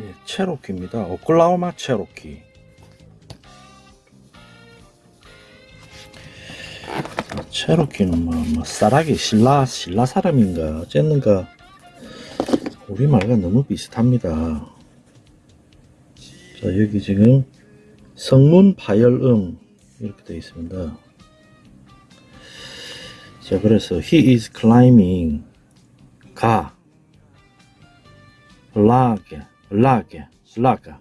예, 체로키입니다. 오클라호마 체로키. 아, 체로키는 뭐, 뭐 쌀하기 신라 신라 사람인가 어쨌는가 우리 말과 너무 비슷합니다. 자 여기 지금 성문 파열음 이렇게 되어 있습니다. 자 그래서 he is climbing 가라 게 라게 라가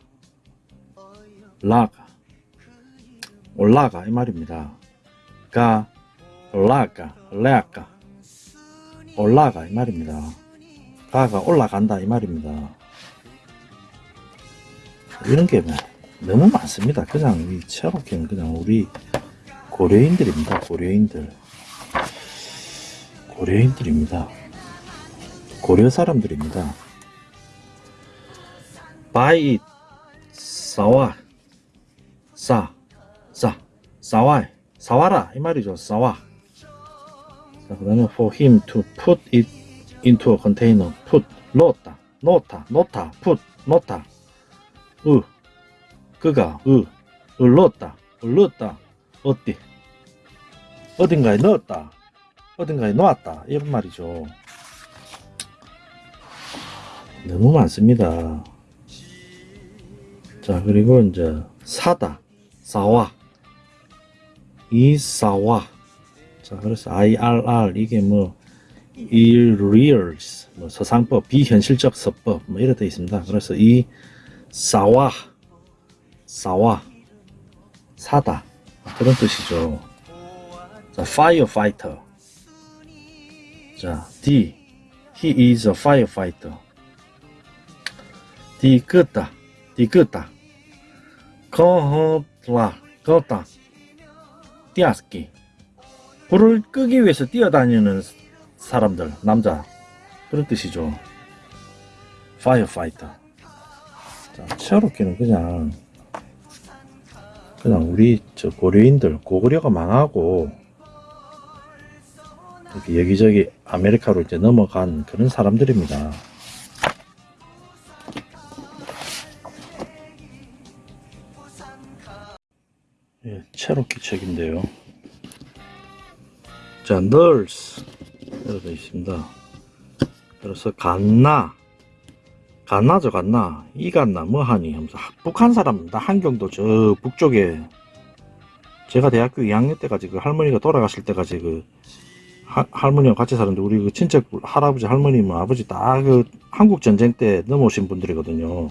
라가 올라가 이 말입니다. 가 올라가 올라가 올라가 이 말입니다. 가가 올라간다 이 말입니다. 이런 게 뭐, 너무 많습니다. 그냥 이 체로키는 그냥 우리 고려인들입니다. 고려인들 고려인들입니다. 고려 사람들입니다. Buy it 사와 사, 사, 사와 사와라 이 말이죠. 사와 자, 그 다음에 for him to put it into a container put 넣었다 넣었다 넣다 put 넣다 으 그가 으, 을 넣었다 을 넣었다 어디 어딘가에 넣었다 어딘가에 놓았다 이런 말이죠. 너무 많습니다. 자, 그리고 이제 사다, 사와, 이 사와. 자, 그래서 IRR 이게 뭐 irreals, 뭐 서상법, 비현실적 서법 뭐 이렇게 되어 있습니다. 그래서 이 사와, 사와, 사다 그런 뜻이죠. 자, firefighter. 자, D, he is a firefighter. D 끄다, D 끄다. 거허라, 걷다. 뛰어ski. 불을 끄기 위해서 뛰어다니는 사람들, 남자. 그런 뜻이죠. firefighter. 자, 체로키는 그냥, 그냥 우리 저 고려인들, 고구려가 망하고, 여기저기 아메리카로 이제 넘어간 그런 사람들입니다. 예, 체로키 책인데요. 자, nurse 이렇게 있습니다. 그래서 갔나, 갔나죠, 갔나, 이 갔나, 뭐 하니 하면서 북한 사람입니다. 한경도 저 북쪽에 제가 대학교 2학년 때까지 그 할머니가 돌아가실 때까지 그 하- 할머니와 같이 사는데 우리 그 친척 할아버지 할머니 뭐 아버지 다 그 한국 전쟁 때 넘어오신 분들이거든요.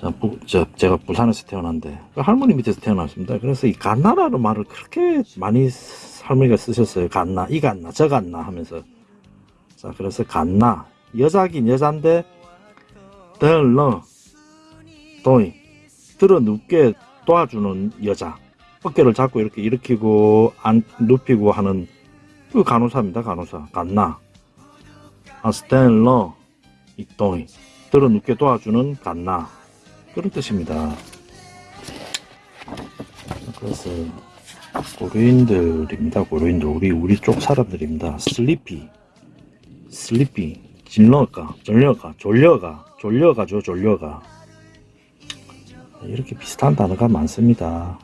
자, 부, 저, 제가 부산에서 태어난데 그 할머니 밑에서 태어났습니다. 그래서 이 갓나라는 말을 그렇게 많이 할머니가 쓰셨어요. 갓나, 이 갓나, 저 갓나 하면서 자, 그래서 갓나 여자긴 여잔데 들러 도이 들어 눕게 도와주는 여자 어깨를 잡고 이렇게 일으키고 안 눕히고 하는 그 간호사입니다. 간호사 간나 아 스탠러 이또이 들어 눕게 도와주는 간나 그런 뜻입니다. 그래서 고려인들입니다. 고려인들 우리 우리 쪽 사람들입니다. 슬리피 슬리피 질러가 졸려가 졸려가 졸려가죠 졸려가 이렇게 비슷한 단어가 많습니다.